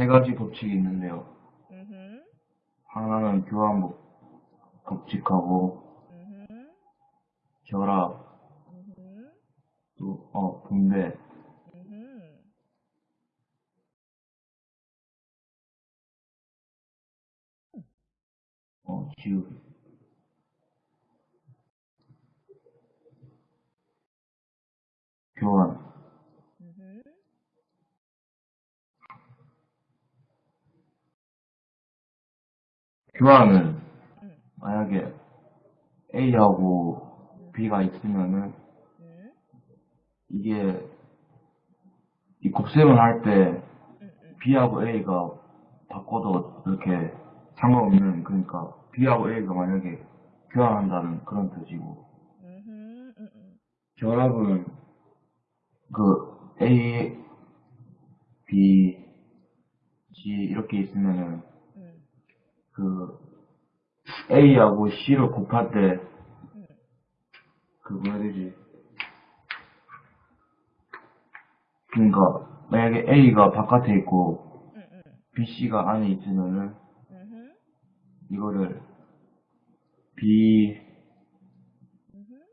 세 가지 법칙이 있는데요. 음흠. 하나는 교환 법- 법칙하고 음흠. 결합, 음흠. 또, 어, 분배. 어, 지우. 교환. 음흠. 교환은 음. 만약에 A하고 B가 있으면은 음. 이게 이 곱셈을 할때 음. 음. B하고 A가 바꿔도 이렇게 상관없는 그러니까 B하고 A가 만약에 교환한다는 그런 뜻이고. 음. 결합은 그 A, B, C 이렇게 있으면은 음. 그 A하고 C를 곱할 때 음. 그 뭐라 해야 되지? 그러니까 만약에 A가 바깥에 있고 음. 음. B, C가 안에 있으면은. 이거를 B.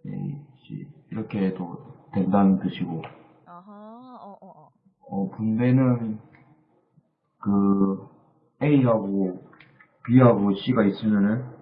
A, C 이렇게 해도 된다는 뜻이고 아하. 어, 어, 어. 어 분배는 그 A하고 B하고 C가 있으면은